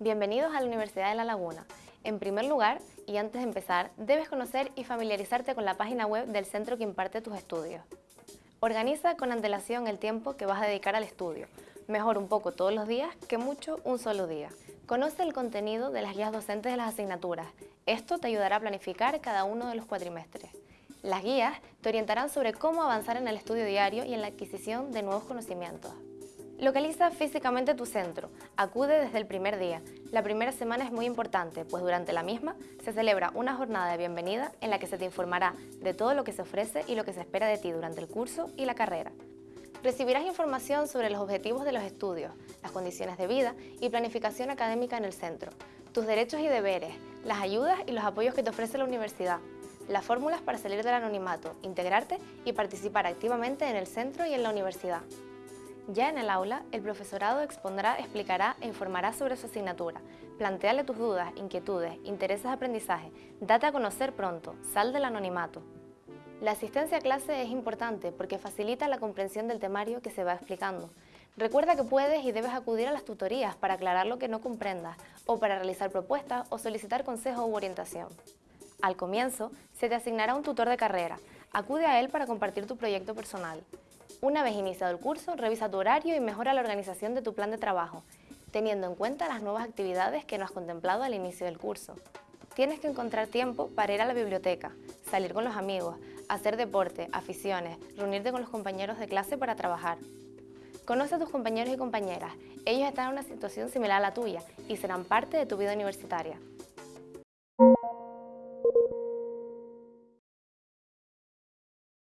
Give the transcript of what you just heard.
Bienvenidos a la Universidad de La Laguna. En primer lugar, y antes de empezar, debes conocer y familiarizarte con la página web del centro que imparte tus estudios. Organiza con antelación el tiempo que vas a dedicar al estudio. Mejor un poco todos los días que mucho un solo día. Conoce el contenido de las guías docentes de las asignaturas. Esto te ayudará a planificar cada uno de los cuatrimestres. Las guías te orientarán sobre cómo avanzar en el estudio diario y en la adquisición de nuevos conocimientos. Localiza físicamente tu centro. Acude desde el primer día. La primera semana es muy importante, pues durante la misma se celebra una jornada de bienvenida en la que se te informará de todo lo que se ofrece y lo que se espera de ti durante el curso y la carrera. Recibirás información sobre los objetivos de los estudios, las condiciones de vida y planificación académica en el centro, tus derechos y deberes, las ayudas y los apoyos que te ofrece la universidad, las fórmulas para salir del anonimato, integrarte y participar activamente en el centro y en la universidad. Ya en el aula, el profesorado expondrá, explicará e informará sobre su asignatura. Plantéale tus dudas, inquietudes, intereses de aprendizaje. Date a conocer pronto. Sal del anonimato. La asistencia a clase es importante porque facilita la comprensión del temario que se va explicando. Recuerda que puedes y debes acudir a las tutorías para aclarar lo que no comprendas o para realizar propuestas o solicitar consejo u orientación. Al comienzo, se te asignará un tutor de carrera. Acude a él para compartir tu proyecto personal. Una vez iniciado el curso, revisa tu horario y mejora la organización de tu plan de trabajo, teniendo en cuenta las nuevas actividades que no has contemplado al inicio del curso. Tienes que encontrar tiempo para ir a la biblioteca, salir con los amigos, hacer deporte, aficiones, reunirte con los compañeros de clase para trabajar. Conoce a tus compañeros y compañeras, ellos están en una situación similar a la tuya y serán parte de tu vida universitaria.